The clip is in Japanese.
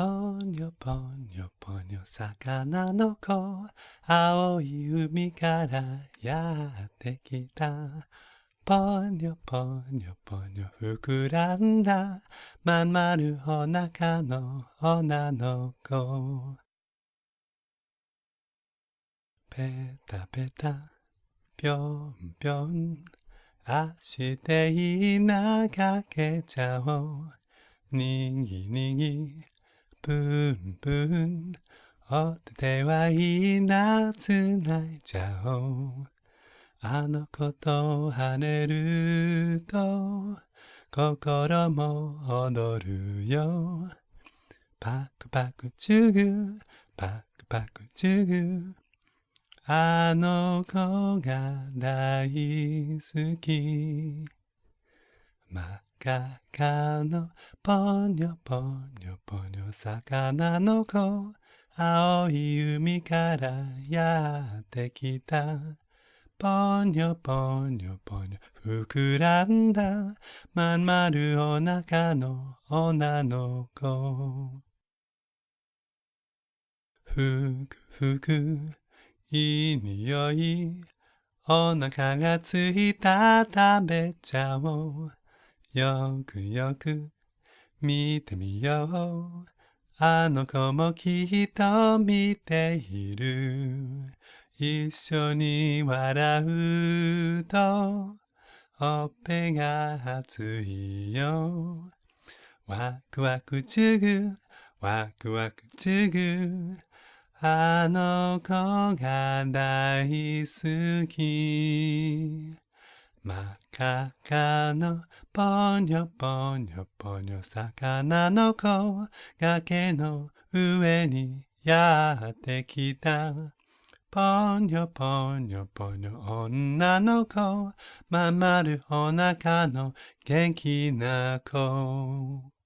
ぽにょぽにょぽにょ魚の子青い海からやってきたぽにょぽにょぽにょ膨らんだまん丸お腹の女の子ペタペタぴょんぴょん足で稲かけちゃおうにぎにぎぷんぷんお手手はいいなつないじゃおう。あの子と跳ねると心も踊るよ。パクパクチュグパクパクチュグあの子が大好き。真っ赤っかのぽにょぽにょぽにょ魚の子。青い海からやってきた。ぽにょぽにょぽにょ膨らんだ。まん丸お腹の女の子。ふくふくいい匂い。お腹がついた。食べちゃおう。よくよく見てみよう。あの子もきっと見ている。一緒に笑うとほっぺが熱いよ。ワクワクチュグワクワクチュグあの子が大好き。真っ赤っかのぽにょぽにょぽにょ魚の子崖の上にやってきた。ぽにょぽにょぽにょ女の子まんまるお腹の元気な子。